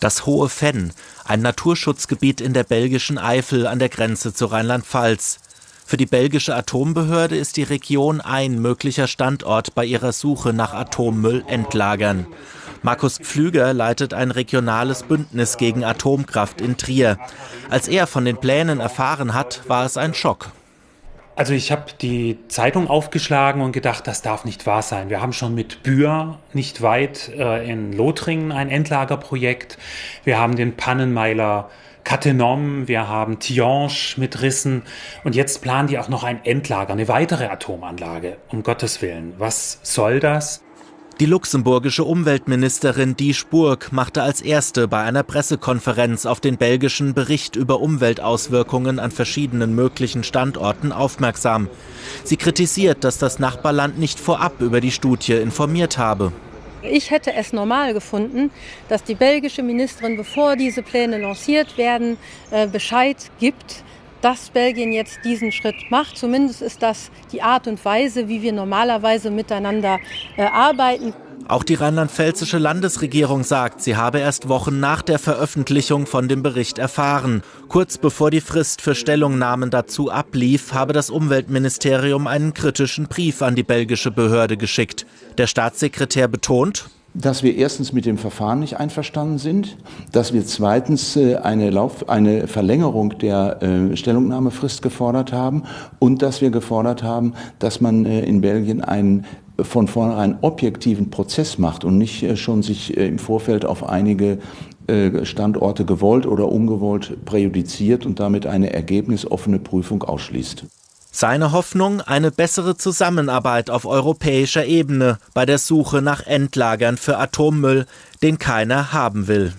Das Hohe Fenn, ein Naturschutzgebiet in der belgischen Eifel an der Grenze zu Rheinland-Pfalz. Für die belgische Atombehörde ist die Region ein möglicher Standort bei ihrer Suche nach Atommüllendlagern. Markus Pflüger leitet ein regionales Bündnis gegen Atomkraft in Trier. Als er von den Plänen erfahren hat, war es ein Schock. Also ich habe die Zeitung aufgeschlagen und gedacht, das darf nicht wahr sein. Wir haben schon mit Bühr nicht weit äh, in Lothringen ein Endlagerprojekt. Wir haben den Pannenmeiler Cattenom, wir haben Tihange mit Rissen und jetzt planen die auch noch ein Endlager, eine weitere Atomanlage. Um Gottes Willen, was soll das? Die luxemburgische Umweltministerin Die Spurg machte als erste bei einer Pressekonferenz auf den belgischen Bericht über Umweltauswirkungen an verschiedenen möglichen Standorten aufmerksam. Sie kritisiert, dass das Nachbarland nicht vorab über die Studie informiert habe. Ich hätte es normal gefunden, dass die belgische Ministerin, bevor diese Pläne lanciert werden, äh, Bescheid gibt, dass Belgien jetzt diesen Schritt macht. Zumindest ist das die Art und Weise, wie wir normalerweise miteinander äh, arbeiten. Auch die rheinland-pfälzische Landesregierung sagt, sie habe erst Wochen nach der Veröffentlichung von dem Bericht erfahren. Kurz bevor die Frist für Stellungnahmen dazu ablief, habe das Umweltministerium einen kritischen Brief an die belgische Behörde geschickt. Der Staatssekretär betont, dass wir erstens mit dem Verfahren nicht einverstanden sind, dass wir zweitens äh, eine, Lauf eine Verlängerung der äh, Stellungnahmefrist gefordert haben und dass wir gefordert haben, dass man äh, in Belgien einen von vornherein objektiven Prozess macht und nicht schon sich im Vorfeld auf einige Standorte gewollt oder ungewollt präjudiziert und damit eine ergebnisoffene Prüfung ausschließt. Seine Hoffnung eine bessere Zusammenarbeit auf europäischer Ebene bei der Suche nach Endlagern für Atommüll, den keiner haben will.